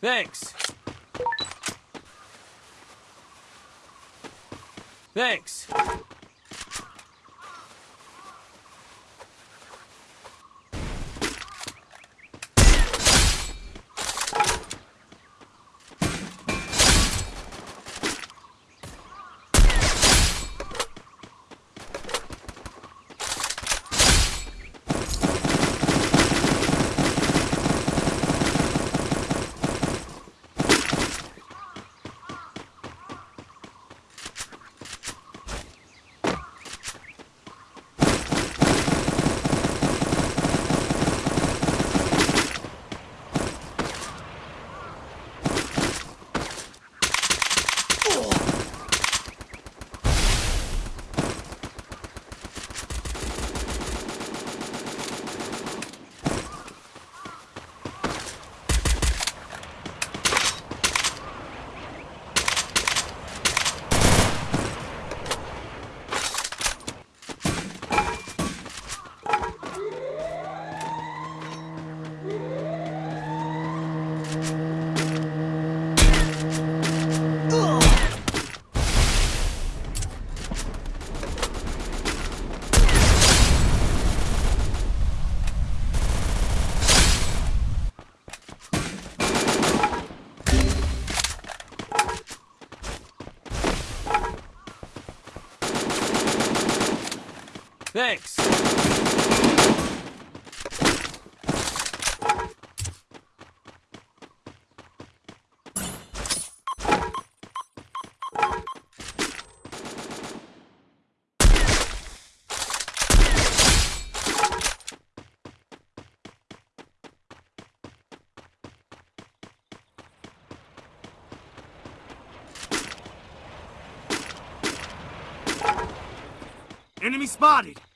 Thanks. Thanks. Thanks. Enemy spotted!